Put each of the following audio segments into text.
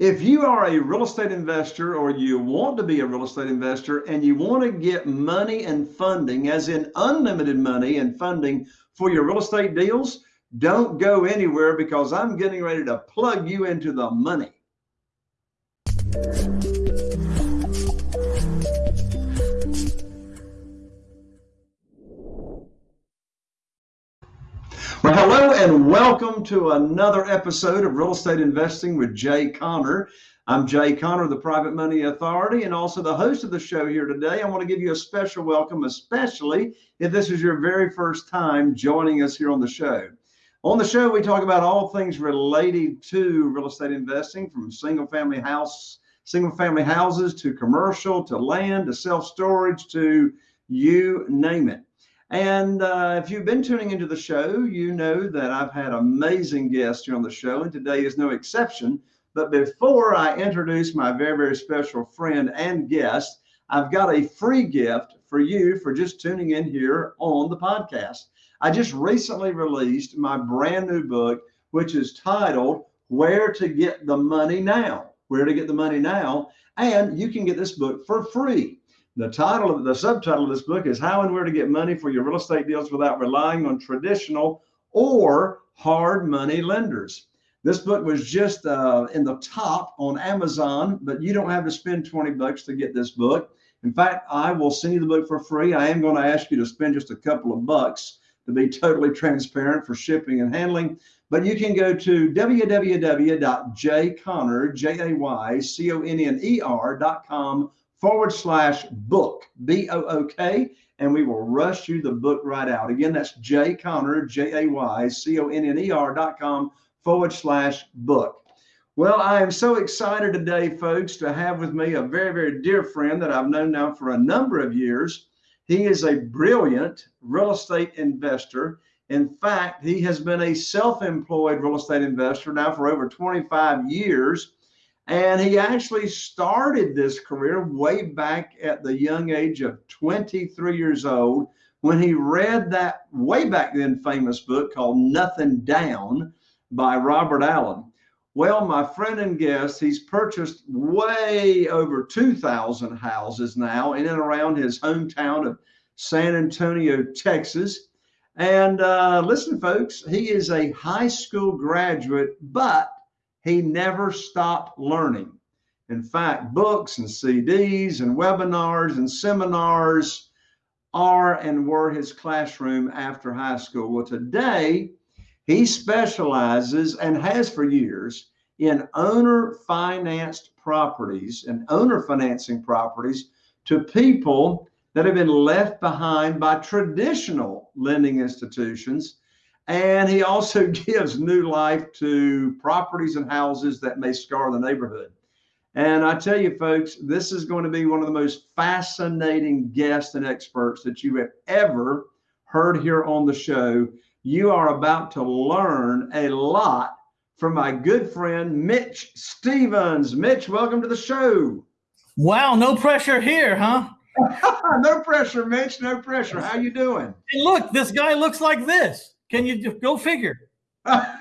If you are a real estate investor or you want to be a real estate investor and you want to get money and funding, as in unlimited money and funding for your real estate deals, don't go anywhere because I'm getting ready to plug you into the money. And welcome to another episode of Real Estate Investing with Jay Conner. I'm Jay Conner, the Private Money Authority, and also the host of the show here today. I want to give you a special welcome, especially if this is your very first time joining us here on the show. On the show, we talk about all things related to real estate investing from single family house, single family houses to commercial to land to self storage to you name it. And uh, if you've been tuning into the show, you know that I've had amazing guests here on the show, and today is no exception. But before I introduce my very, very special friend and guest, I've got a free gift for you for just tuning in here on the podcast. I just recently released my brand new book, which is titled Where to Get the Money Now. Where to Get the Money Now. And you can get this book for free. The title of the subtitle of this book is How and Where to Get Money for Your Real Estate Deals Without Relying on Traditional or Hard Money Lenders. This book was just uh, in the top on Amazon, but you don't have to spend 20 bucks to get this book. In fact, I will send you the book for free. I am going to ask you to spend just a couple of bucks to be totally transparent for shipping and handling. But you can go to www.jayconner, forward slash book, B O O K, and we will rush you the book right out. Again, that's Jay Conner, J A Y C O N N E R dot com forward slash book. Well, I am so excited today, folks, to have with me a very, very dear friend that I've known now for a number of years. He is a brilliant real estate investor. In fact, he has been a self employed real estate investor now for over 25 years. And he actually started this career way back at the young age of 23 years old when he read that way back then famous book called Nothing Down by Robert Allen. Well, my friend and guest, he's purchased way over 2,000 houses now in and around his hometown of San Antonio, Texas. And uh, listen, folks, he is a high school graduate, but he never stopped learning. In fact, books and CDs and webinars and seminars are and were his classroom after high school. Well, today he specializes and has for years in owner financed properties and owner financing properties to people that have been left behind by traditional lending institutions and he also gives new life to properties and houses that may scar the neighborhood. And I tell you, folks, this is going to be one of the most fascinating guests and experts that you have ever heard here on the show. You are about to learn a lot from my good friend Mitch Stephens. Mitch, welcome to the show. Wow, no pressure here, huh? no pressure, Mitch. No pressure. How you doing? Hey, look, this guy looks like this. Can you just go figure? but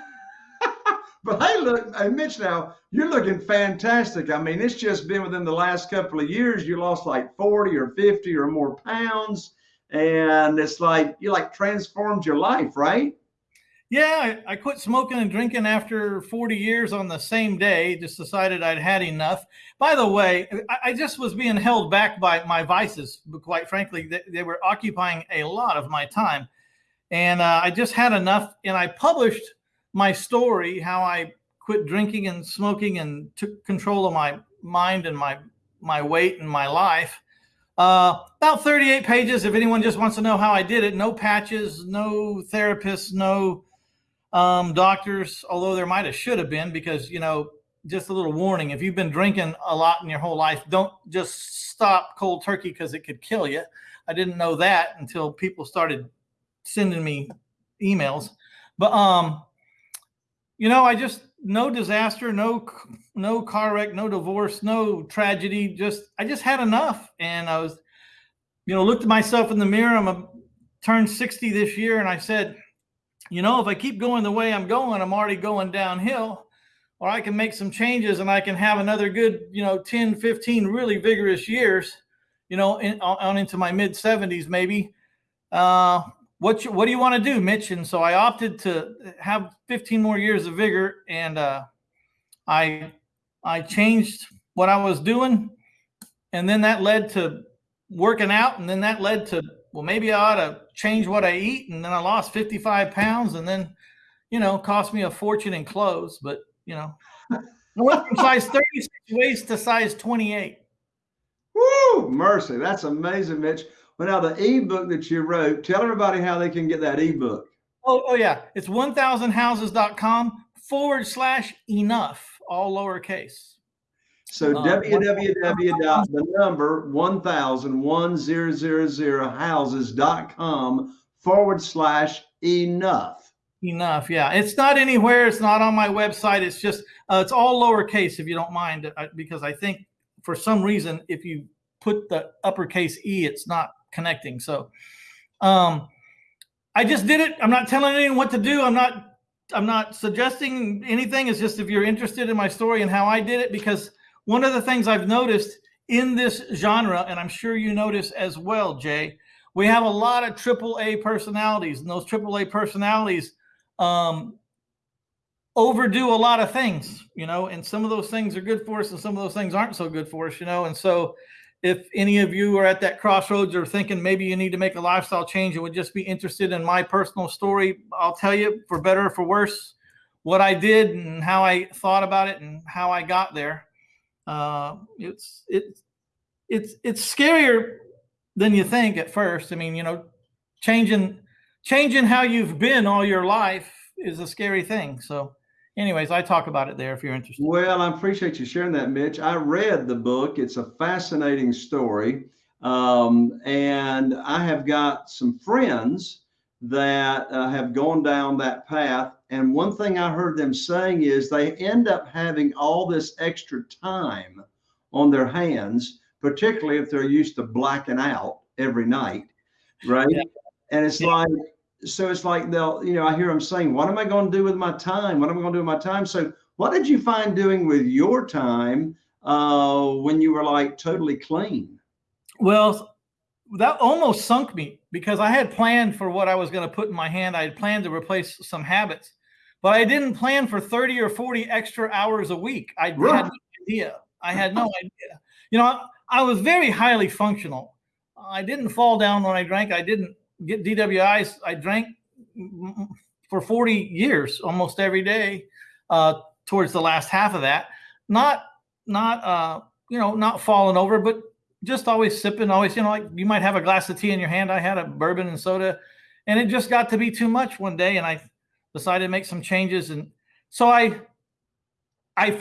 hey, look, hey, Mitch, now you're looking fantastic. I mean, it's just been within the last couple of years, you lost like 40 or 50 or more pounds. And it's like you like transformed your life, right? Yeah, I, I, quit smoking and drinking after 40 years on the same day. Just decided I'd had enough. By the way, I, I just was being held back by my vices. But quite frankly, they, they were occupying a lot of my time and uh, I just had enough. And I published my story how I quit drinking and smoking and took control of my mind and my my weight and my life. Uh, about 38 pages. If anyone just wants to know how I did it, no patches, no therapists, no um, doctors. Although there might have should have been because you know just a little warning: if you've been drinking a lot in your whole life, don't just stop cold turkey because it could kill you. I didn't know that until people started sending me emails. But um, you know, I just no disaster, no no car wreck, no divorce, no tragedy. Just I just had enough, and I was, you know, looked at myself in the mirror. I'm a turned 60 this year, and I said, you know, if I keep going the way I'm going, I'm already going downhill. or I can make some changes and I can have another good, you know, 10, 15 really vigorous years, you know, in, on into my mid 70s maybe. Uh, what you, what do you want to do, Mitch? And so I opted to have 15 more years of vigor, and uh, I I changed what I was doing, and then that led to working out, and then that led to well, maybe I ought to change what I eat, and then I lost 55 pounds, and then you know, cost me a fortune in clothes, but you know, I went from size 36 waist to size 28. Woo, mercy. That's amazing, Mitch. Well, now the ebook that you wrote, tell everybody how they can get that ebook. Oh, oh yeah. It's 1000houses.com forward slash enough, all lowercase. So uh, www. the number 1000 houses.com forward slash enough. Enough, yeah. It's not anywhere. It's not on my website. It's just uh, it's all lowercase, if you don't mind, uh, because I think for some reason, if you put the uppercase e, it's not connecting. So, um, I just did it. I'm not telling anyone what to do. I'm not. I'm not suggesting anything. It's just if you're interested in my story and how I did it, because one of the things I've noticed in this genre, and I'm sure you notice as well, Jay, we have a lot of AAA personalities, and those AAA personalities um, overdo a lot of things, you know, and some of those things are good for us and some of those things aren't so good for us, you know. And so if any of you are at that crossroads or thinking maybe you need to make a lifestyle change and would just be interested in my personal story, I'll tell you for better or for worse what I did and how I thought about it and how I got there. Uh, it's it's it's it's scarier than you think at first. I mean, you know, changing changing how you've been all your life is a scary thing. So, anyways, I talk about it there if you're interested. Well, I appreciate you sharing that, Mitch. I read the book, it's a fascinating story. Um, and I have got some friends that uh, have gone down that path. And one thing I heard them saying is they end up having all this extra time on their hands, particularly if they're used to blacking out every night, right? Yeah. And it's yeah. like, so it's like they'll, you know, I hear them saying, what am I going to do with my time? What am I going to do with my time? So what did you find doing with your time uh, when you were like totally clean? Well, that almost sunk me because I had planned for what I was going to put in my hand. I had planned to replace some habits, but I didn't plan for 30 or 40 extra hours a week. I right. had no idea. I had no idea. You know, I, I was very highly functional. I didn't fall down when I drank. I didn't get DWIs. I drank for 40 years, almost every day, uh, towards the last half of that. Not, not, uh, you know, not falling over, but just always sipping, always, you know, like you might have a glass of tea in your hand. I had a bourbon and soda, and it just got to be too much one day, and I decided to make some changes. And so I, I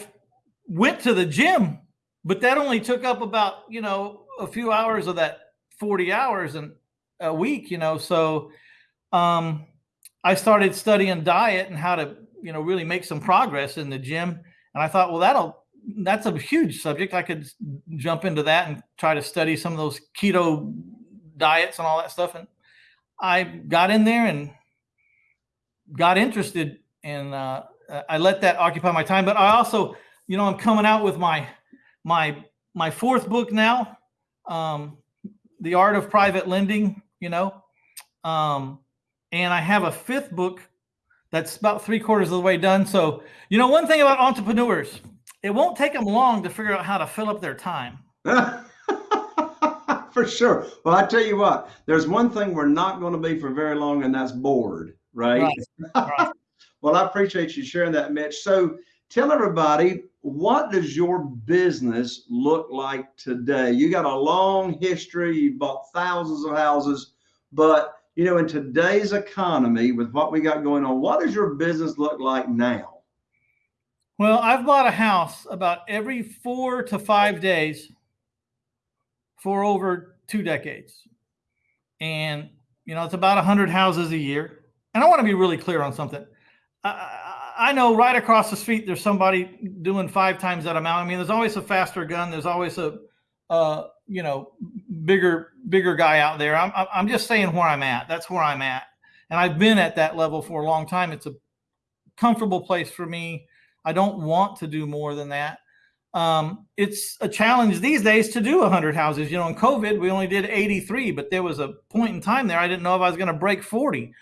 went to the gym, but that only took up about, you know, a few hours of that 40 hours. And a week, you know. So um, I started studying diet and how to, you know, really make some progress in the gym. And I thought, well, that'll that's a huge subject. I could jump into that and try to study some of those keto diets and all that stuff. And I got in there and got interested, and uh, I let that occupy my time. But I also, you know, I'm coming out with my my my fourth book now, um, "The Art of Private Lending." You know. Um, and I have a fifth book that's about three quarters of the way done. So, you know, one thing about entrepreneurs, it won't take them long to figure out how to fill up their time. for sure. Well, I tell you what, there's one thing we're not going to be for very long, and that's bored, right? right. right. well, I appreciate you sharing that, Mitch. So, tell everybody what does your business look like today? You got a long history, you bought thousands of houses, but you know, in today's economy with what we got going on, what does your business look like now? Well, I've bought a house about every four to five days for over two decades. And, you know, it's about 100 houses a year. And I want to be really clear on something. Know right across the street there's somebody doing five times that amount. I mean, there's always a faster gun. There's always a, uh, you know, bigger bigger guy out there. I'm I'm just saying where I'm at. That's where I'm at, and I've been at that level for a long time. It's a comfortable place for me. I don't want to do more than that. Um, it's a challenge these days to do 100 houses. You know, in COVID, we only did 83, but there was a point in time there I didn't know if I was going to break 40.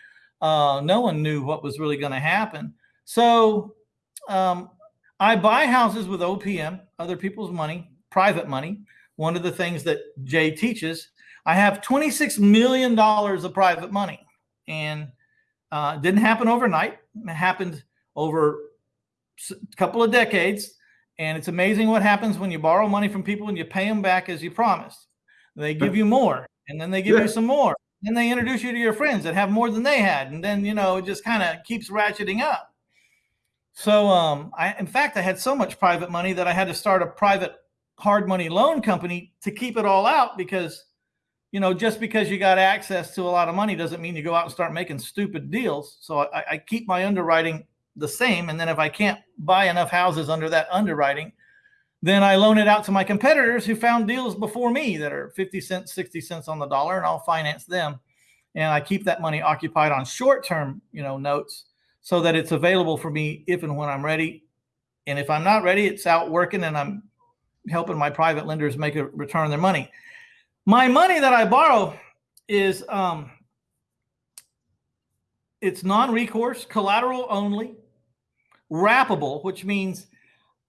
Uh, no one knew what was really going to happen. So um, I buy houses with OPM, other people's money, private money. One of the things that Jay teaches, I have $26 million of private money. And uh, didn't happen overnight. It happened over a couple of decades. And it's amazing what happens when you borrow money from people and you pay them back as you promised. They give you more, and then they give yeah. you some more. Then they introduce you to your friends that have more than they had, and then you know it just kind of keeps ratcheting up. So, um, I in fact I had so much private money that I had to start a private hard money loan company to keep it all out because, you know, just because you got access to a lot of money doesn't mean you go out and start making stupid deals. So I, I keep my underwriting the same. And then if I can't buy enough houses under that underwriting, then I loan it out to my competitors who found deals before me that are 50 cents, 60 cents on the dollar, and I'll finance them. And I keep that money occupied on short-term, you know, notes so that it's available for me if and when I'm ready. And if I'm not ready, it's out working and I'm helping my private lenders make a return on their money. My money that I borrow is um, it's non-recourse, collateral only wrappable, which means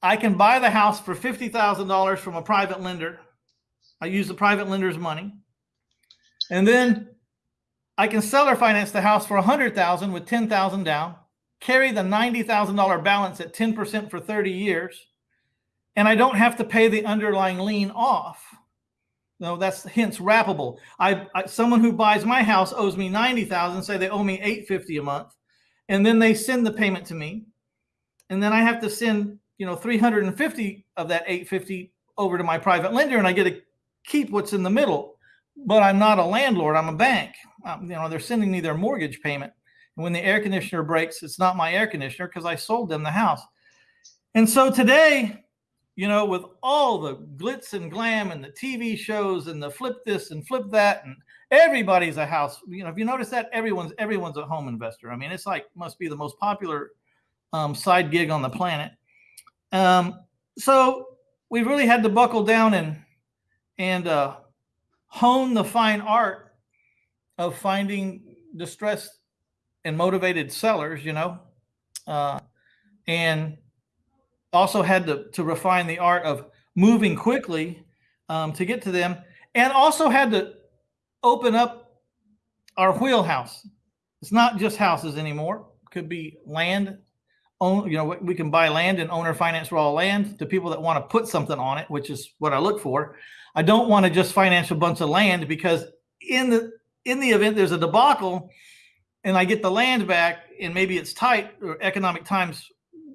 I can buy the house for $50,000 from a private lender. I use the private lender's money. And then I can seller finance the house for 100,000 with 10,000 down, carry the $90,000 balance at 10% for 30 years, and I don't have to pay the underlying lien off. No, that's hence wrappable. I, I someone who buys my house owes me 90,000, say they owe me 850 a month, and then they send the payment to me and then I have to send you know 350 of that 850 over to my private lender, and I get to keep what's in the middle. But I'm not a landlord; I'm a bank. Um, you know, they're sending me their mortgage payment. And when the air conditioner breaks, it's not my air conditioner because I sold them the house. And so today, you know, with all the glitz and glam and the TV shows and the flip this and flip that, and everybody's a house. You know, if you notice that, everyone's everyone's a home investor. I mean, it's like must be the most popular um, side gig on the planet. Um, so we've really had to buckle down and and uh, hone the fine art of finding distressed and motivated sellers, you know, uh, and also had to, to refine the art of moving quickly um, to get to them, and also had to open up our wheelhouse. It's not just houses anymore. It could be land own, you know, we can buy land and owner finance raw land to people that want to put something on it, which is what I look for. I don't want to just finance a bunch of land because in the in the event there's a debacle and I get the land back and maybe it's tight or economic times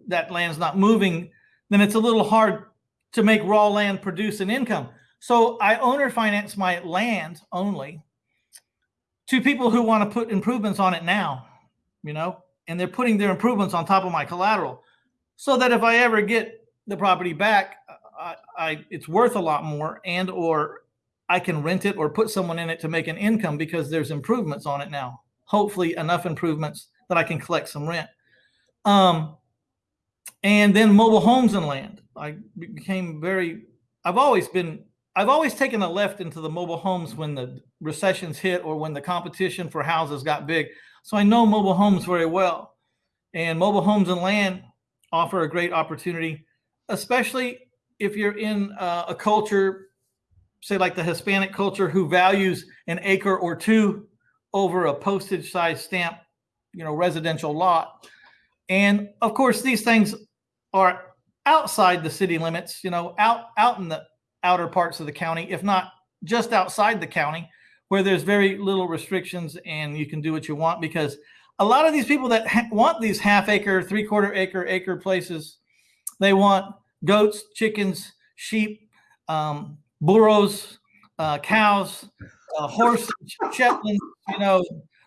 that land's not moving, then it's a little hard to make raw land produce an income. So I owner finance my land only to people who want to put improvements on it now, you know, and they're putting their improvements on top of my collateral so that if I ever get the property back, I, I, it's worth a lot more and or I can rent it or put someone in it to make an income because there's improvements on it now. Hopefully enough improvements that I can collect some rent. Um, and then mobile homes and land. I became very, I've always been, I've always taken a left into the mobile homes when the recessions hit or when the competition for houses got big. So I know mobile homes very well. And mobile homes and land offer a great opportunity, especially if you're in uh, a culture, say like the Hispanic culture, who values an acre or two over a postage size stamp, you know, residential lot. And of course, these things are outside the city limits, you know, out out in the outer parts of the county, if not just outside the county where there's very little restrictions and you can do what you want because a lot of these people that want these half acre, three quarter acre, acre places, they want goats, chickens, sheep, um, burros, uh, cows, uh, horses, Shetland, you know,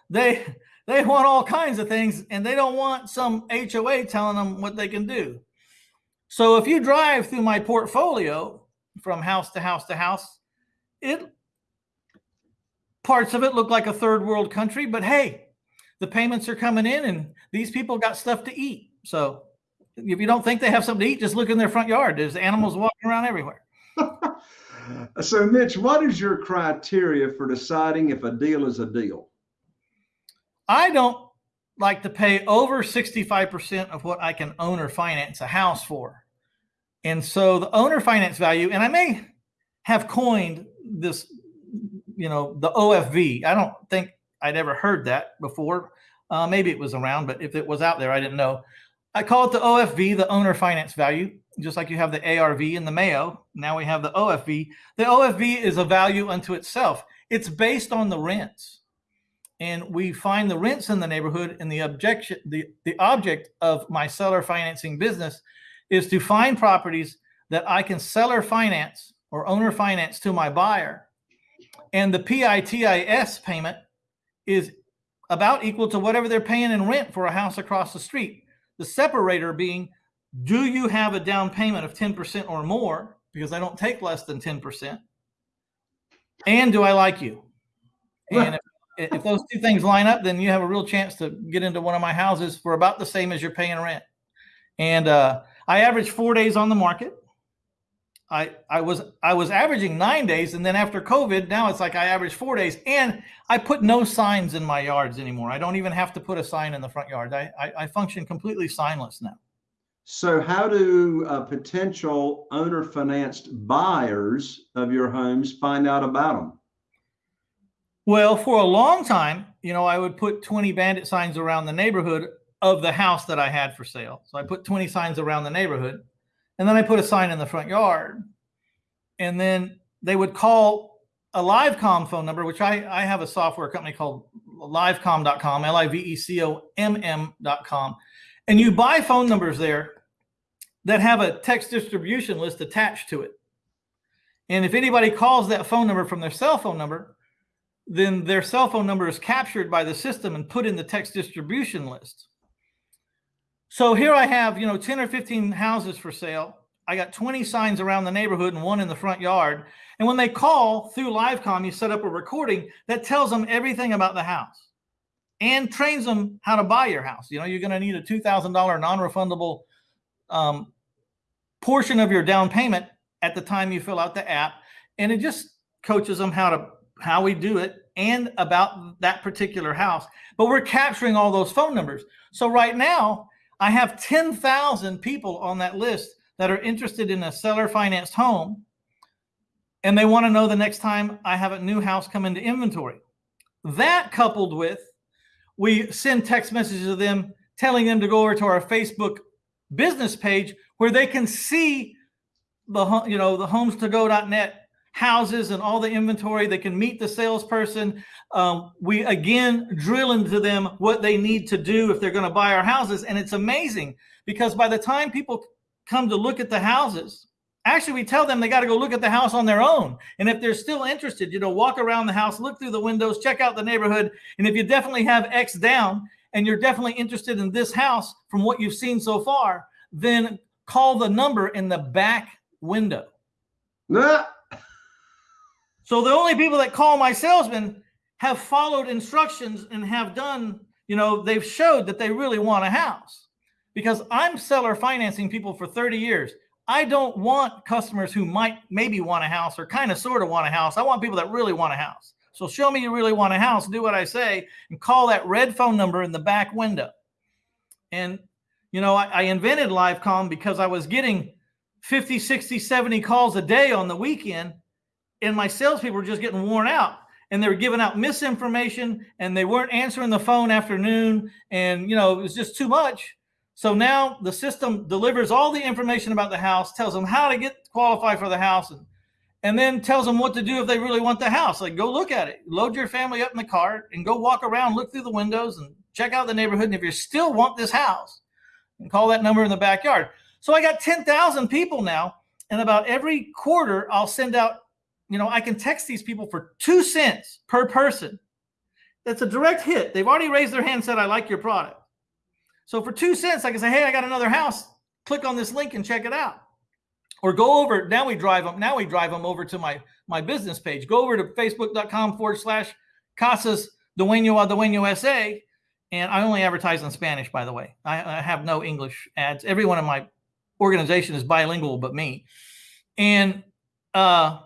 they, they want all kinds of things and they don't want some HOA telling them what they can do. So if you drive through my portfolio from house to house to house, it Parts of it look like a third world country, but hey, the payments are coming in and these people got stuff to eat. So if you don't think they have something to eat, just look in their front yard. There's animals walking around everywhere. so, Mitch, what is your criteria for deciding if a deal is a deal? I don't like to pay over 65% of what I can own or finance a house for. And so the owner finance value, and I may have coined this, you know, the OFV. I don't think I'd ever heard that before. Uh, maybe it was around, but if it was out there, I didn't know. I call it the OFV, the owner finance value, just like you have the ARV and the Mayo. Now we have the OFV. The OFV is a value unto itself. It's based on the rents. And we find the rents in the neighborhood and the objection, the, the object of my seller financing business is to find properties that I can seller finance or owner finance to my buyer. And the PITIS payment is about equal to whatever they're paying in rent for a house across the street. The separator being, do you have a down payment of 10% or more? Because I don't take less than 10%. And do I like you? And if, if those two things line up, then you have a real chance to get into one of my houses for about the same as you're paying rent. And uh, I average four days on the market. I I was I was averaging nine days, and then after COVID, now it's like I average four days, and I put no signs in my yards anymore. I don't even have to put a sign in the front yard. I I, I function completely signless now. So, how do uh, potential owner financed buyers of your homes find out about them? Well, for a long time, you know, I would put 20 bandit signs around the neighborhood of the house that I had for sale. So I put 20 signs around the neighborhood and then I put a sign in the front yard. And then they would call a Livecom phone number, which I, I have a software company called livecom.com, L I V E C O M M.com. And you buy phone numbers there that have a text distribution list attached to it. And if anybody calls that phone number from their cell phone number, then their cell phone number is captured by the system and put in the text distribution list. So here I have, you know, 10 or 15 houses for sale. I got 20 signs around the neighborhood and one in the front yard. And when they call through Livecom, you set up a recording that tells them everything about the house and trains them how to buy your house. You know, you're going to need a $2,000 non-refundable um, portion of your down payment at the time you fill out the app. And it just coaches them how to, how we do it and about that particular house. But we're capturing all those phone numbers. So right now, I have 10,000 people on that list that are interested in a seller financed home and they want to know the next time I have a new house come into inventory. That coupled with we send text messages to them telling them to go over to our Facebook business page where they can see the you know the homes2go.net houses and all the inventory. They can meet the salesperson. Um, we again drill into them what they need to do if they're going to buy our houses. And it's amazing because by the time people come to look at the houses, actually we tell them they got to go look at the house on their own. And if they're still interested, you know, walk around the house, look through the windows, check out the neighborhood. And if you definitely have X down and you're definitely interested in this house from what you've seen so far, then call the number in the back window. So the only people that call my salesman have followed instructions and have done, you know, they've showed that they really want a house because I'm seller financing people for 30 years. I don't want customers who might maybe want a house or kind of sort of want a house. I want people that really want a house. So show me you really want a house, do what I say, and call that red phone number in the back window. And, you know, I, I invented Livecom because I was getting 50, 60, 70 calls a day on the weekend and my salespeople were just getting worn out and they were giving out misinformation and they weren't answering the phone afternoon and you know it was just too much. So now the system delivers all the information about the house tells them how to get qualified for the house and and then tells them what to do if they really want the house. Like go look at it. Load your family up in the car and go walk around look through the windows and check out the neighborhood and if you still want this house and call that number in the backyard. So i got 10,000 people now and about every quarter i'll send out you know, I can text these people for two cents per person. That's a direct hit. They've already raised their hand and said, I like your product. So for two cents, I can say, hey, I got another house. Click on this link and check it out. Or go over, now we drive them, now we drive them over to my, my business page. Go over to facebook.com forward slash Casas Dueño a Dueño SA and I only advertise in Spanish, by the way. I, I have no English ads. Everyone in my organization is bilingual, but me. And uh,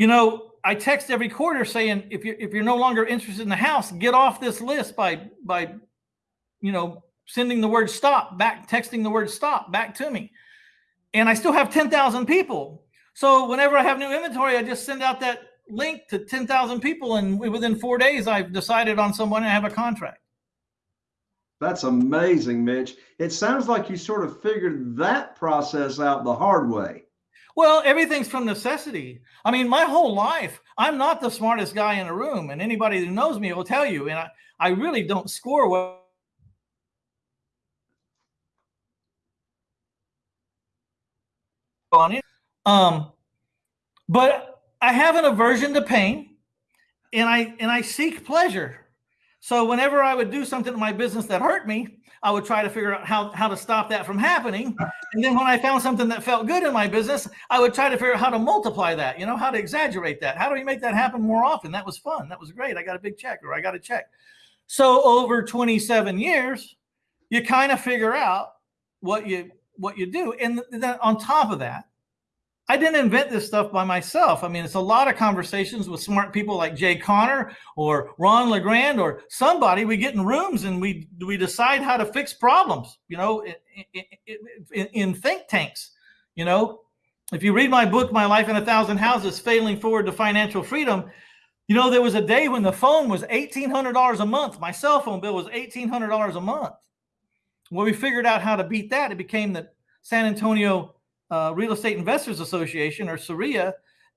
you know, I text every quarter saying if you're if you're no longer interested in the house, get off this list by by you know sending the word stop back, texting the word stop back to me. And I still have 10,000 people. So whenever I have new inventory, I just send out that link to 10,000 people. And within four days, I've decided on someone and have a contract. That's amazing, Mitch. It sounds like you sort of figured that process out the hard way. Well, everything's from necessity. I mean, my whole life, I'm not the smartest guy in the room, and anybody who knows me will tell you. And I, I really don't score well on it. Um, but I have an aversion to pain, and I and I seek pleasure. So whenever I would do something in my business that hurt me, I would try to figure out how, how to stop that from happening. And then when I found something that felt good in my business, I would try to figure out how to multiply that, you know, how to exaggerate that. How do we make that happen more often? That was fun. That was great. I got a big check or I got a check. So over 27 years, you kind of figure out what you what you do. And then on top of that, I didn't invent this stuff by myself. I mean, it's a lot of conversations with smart people like Jay Conner or Ron LeGrand or somebody. We get in rooms and we we decide how to fix problems. You know, in, in, in think tanks. You know, if you read my book, My Life in a Thousand Houses: Failing Forward to Financial Freedom, you know there was a day when the phone was eighteen hundred dollars a month. My cell phone bill was eighteen hundred dollars a month. Well, we figured out how to beat that. It became the San Antonio uh, Real Estate Investors Association or SAREA,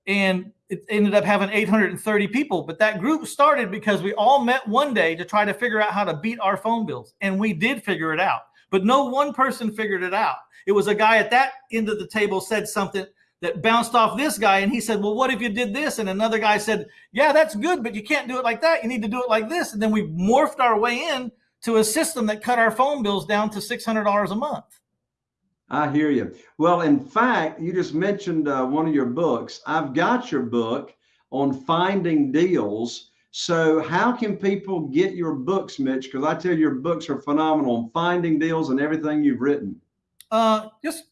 and it ended up having 830 people. But that group started because we all met one day to try to figure out how to beat our phone bills, and we did figure it out. But no one person figured it out. It was a guy at that end of the table said something that bounced off this guy, and he said, "Well, what if you did this?" And another guy said, "Yeah, that's good, but you can't do it like that. You need to do it like this." And then we morphed our way in to a system that cut our phone bills down to $600 a month. I hear you. Well, in fact, you just mentioned uh, one of your books. I've got your book on finding deals. So, how can people get your books, Mitch? Because I tell you, your books are phenomenal on finding deals and everything you've written. Uh, just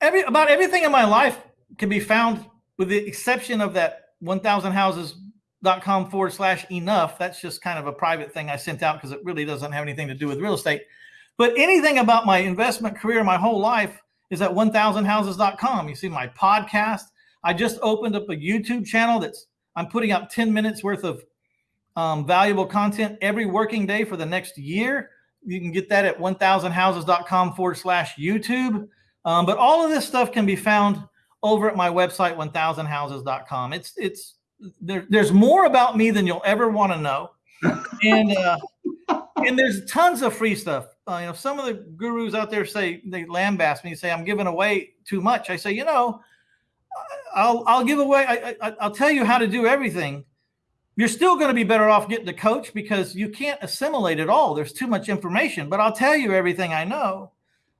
every about everything in my life can be found, with the exception of that 1000houses.com forward slash enough. That's just kind of a private thing I sent out because it really doesn't have anything to do with real estate. But anything about my investment career, my whole life is at 1000houses.com. You see my podcast. I just opened up a YouTube channel that's I'm putting out 10 minutes worth of um, valuable content every working day for the next year. You can get that at 1000houses.com forward slash YouTube. Um, but all of this stuff can be found over at my website, 1000houses.com. It's, it's, there, there's more about me than you'll ever want to know. and, uh, and there's tons of free stuff uh, you know, some of the gurus out there say they lambaste me, say I'm giving away too much. I say, you know, I'll I'll give away. I, I I'll tell you how to do everything. You're still going to be better off getting a coach because you can't assimilate it all. There's too much information. But I'll tell you everything I know.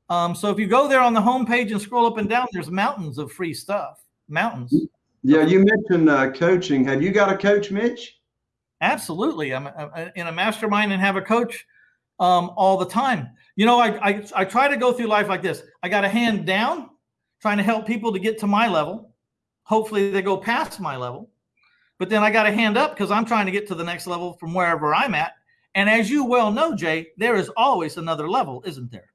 Um, so if you go there on the homepage and scroll up and down, there's mountains of free stuff. Mountains. Yeah, you mentioned uh, coaching. Have you got a coach, Mitch? Absolutely. I'm in a mastermind and have a coach um, all the time. You know, I, I, I try to go through life like this. I got a hand down, trying to help people to get to my level. Hopefully, they go past my level. But then I got a hand up because I'm trying to get to the next level from wherever I'm at. And as you well know, Jay, there is always another level, isn't there?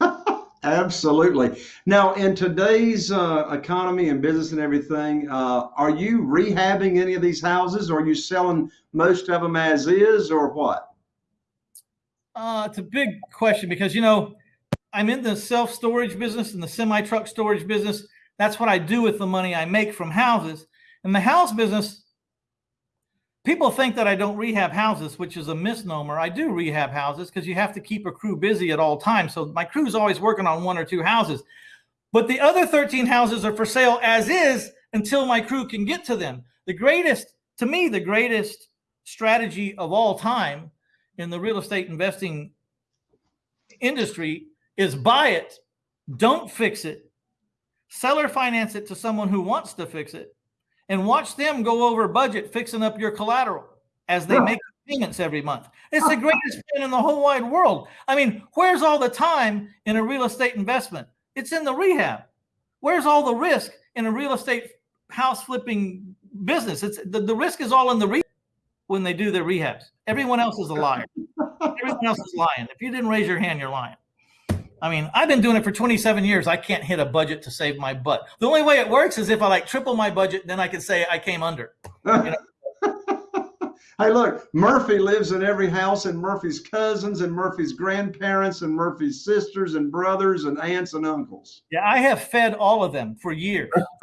Absolutely. Now, in today's uh, economy and business and everything, uh, are you rehabbing any of these houses? Or are you selling most of them as is, or what? Uh, it's a big question because, you know, I'm in the self storage business and the semi truck storage business. That's what I do with the money I make from houses. In the house business, people think that I don't rehab houses, which is a misnomer. I do rehab houses because you have to keep a crew busy at all times. So my crew's always working on one or two houses. But the other 13 houses are for sale as is until my crew can get to them. The greatest, to me, the greatest strategy of all time in the real estate investing industry is buy it, don't fix it, seller finance it to someone who wants to fix it, and watch them go over budget fixing up your collateral as they make payments every month. It's the greatest plan in the whole wide world. I mean, where's all the time in a real estate investment? It's in the rehab. Where's all the risk in a real estate house flipping business? It's the, the risk is all in the rehab when they do their rehabs. Everyone else is a liar. Everyone else is lying. If you didn't raise your hand, you're lying. I mean, I've been doing it for 27 years. I can't hit a budget to save my butt. The only way it works is if I like triple my budget, then I can say I came under. You know? hey, look, Murphy lives in every house, and Murphy's cousins, and Murphy's grandparents, and Murphy's sisters, and brothers, and aunts, and uncles. Yeah, I have fed all of them for years.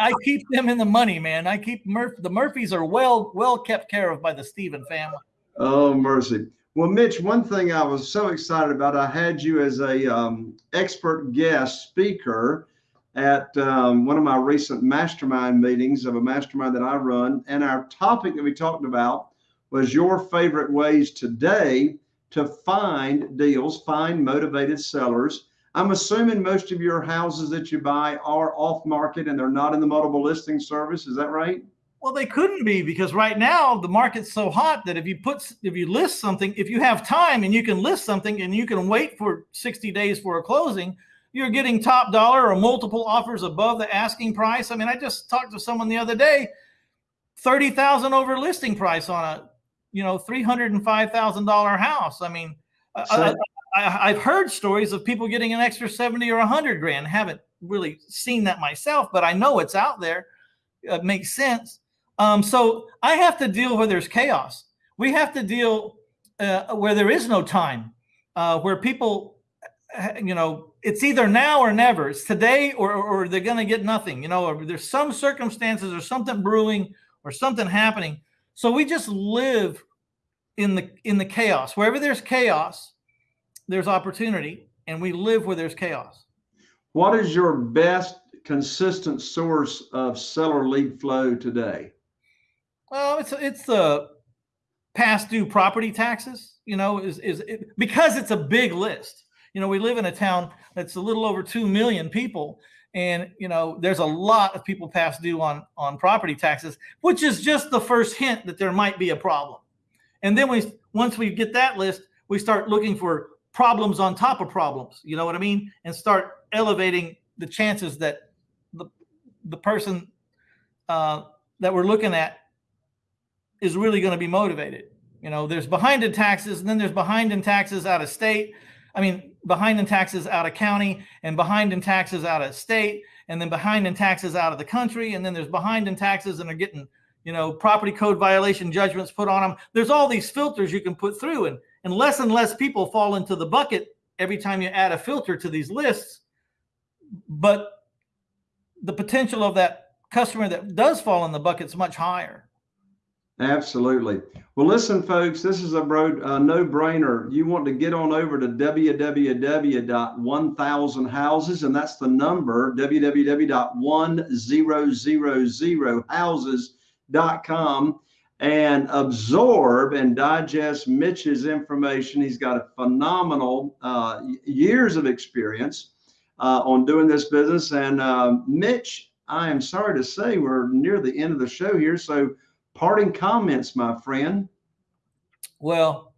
I keep them in the money, man. I keep Murph. The Murphys are well well kept care of by the Stephen family. Oh mercy. Well, Mitch, one thing I was so excited about, I had you as a um, expert guest speaker at um, one of my recent mastermind meetings of a mastermind that I run, and our topic that we talked about was your favorite ways today to find deals, find motivated sellers I'm assuming most of your houses that you buy are off market and they're not in the multiple listing service. Is that right? Well, they couldn't be because right now the market's so hot that if you put if you list something, if you have time and you can list something and you can wait for 60 days for a closing, you're getting top dollar or multiple offers above the asking price. I mean, I just talked to someone the other day, 30,000 over listing price on a, you know, $305,000 house. I mean, so, I, have heard stories of people getting an extra 70 or 100 grand. haven't really seen that myself, but I know it's out there. It makes sense. Um, so I have to deal where there's chaos. We have to deal uh, where there is no time, uh, where people, uh, you know, it's either now or never. It's today or, or they're going to get nothing, you know, or there's some circumstances or something brewing or something happening. So we just live in the in the chaos. Wherever there's chaos, there's opportunity and we live where there's chaos. What is your best consistent source of seller lead flow today? Well, it's it's the past due property taxes. You know, is is it, because it's a big list. You know, we live in a town that's a little over two million people, and you know, there's a lot of people past due on on property taxes, which is just the first hint that there might be a problem. And then we once we get that list, we start looking for problems on top of problems. You know what I mean? And start elevating the chances that the the person uh, that we're looking at is really going to be motivated. You know, there's behind in taxes, and then there's behind in taxes out of state. I mean, behind in taxes out of county, and behind in taxes out of state, and then behind in taxes out of the country, and then there's behind in taxes and they're getting, you know, property code violation judgments put on them. There's all these filters you can put through, and and less and less people fall into the bucket every time you add a filter to these lists. But the potential of that customer that does fall in the bucket is much higher. Absolutely. Well, listen, folks, this is a bro, uh, no-brainer. You want to get on over to www.1000houses, and that's the number, www.1000houses.com and absorb and digest Mitch's information. He's got a phenomenal uh, years of experience uh, on doing this business. And uh, Mitch, I am sorry to say we're near the end of the show here. So, parting comments, my friend. Well,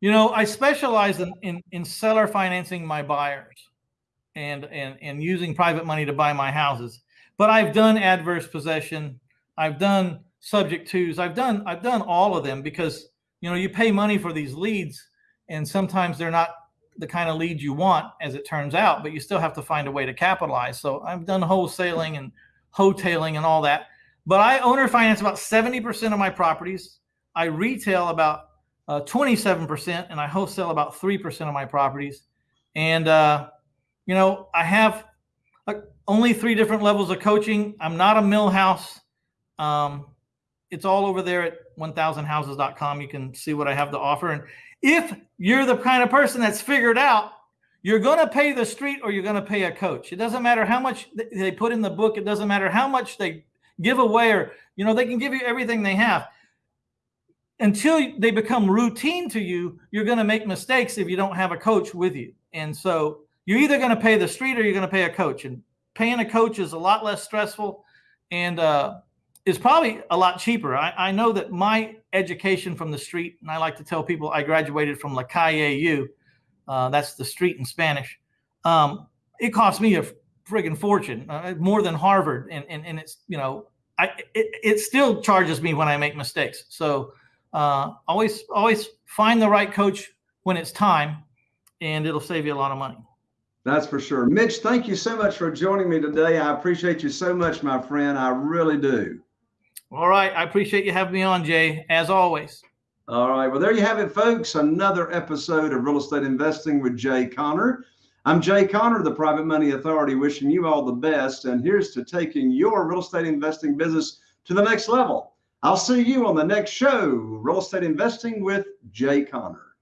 you know, I specialize in, in, in seller financing my buyers and, and, and using private money to buy my houses. But I've done adverse possession. I've done subject twos. I've done I've done all of them because you know you pay money for these leads, and sometimes they're not the kind of leads you want, as it turns out. But you still have to find a way to capitalize. So I've done wholesaling and wholetailing and all that. But I owner finance about seventy percent of my properties. I retail about uh, 27% and I wholesale about 3% of my properties. And, uh, you know, I have uh, only three different levels of coaching. I'm not a mill house. Um, it's all over there at 1000houses.com. You can see what I have to offer. And if you're the kind of person that's figured out, you're going to pay the street or you're going to pay a coach. It doesn't matter how much they put in the book. It doesn't matter how much they give away or, you know, they can give you everything they have. Until they become routine to you, you're going to make mistakes if you don't have a coach with you. And so you're either going to pay the street or you're going to pay a coach. And paying a coach is a lot less stressful. And, uh, is probably a lot cheaper. I, I, know that my education from the street, and I like to tell people I graduated from La Calle U, uh, that's the street in Spanish. Um, it cost me a friggin' fortune, uh, more than Harvard, and, and and it's you know, I it, it still charges me when I make mistakes. So uh, always always find the right coach when it's time, and it'll save you a lot of money. That's for sure. Mitch, thank you so much for joining me today. I appreciate you so much, my friend. I really do. All right. I appreciate you having me on, Jay, as always. All right. Well, there you have it, folks. Another episode of Real Estate Investing with Jay Conner. I'm Jay Conner, the Private Money Authority, wishing you all the best. And here's to taking your real estate investing business to the next level. I'll see you on the next show, Real Estate Investing with Jay Conner.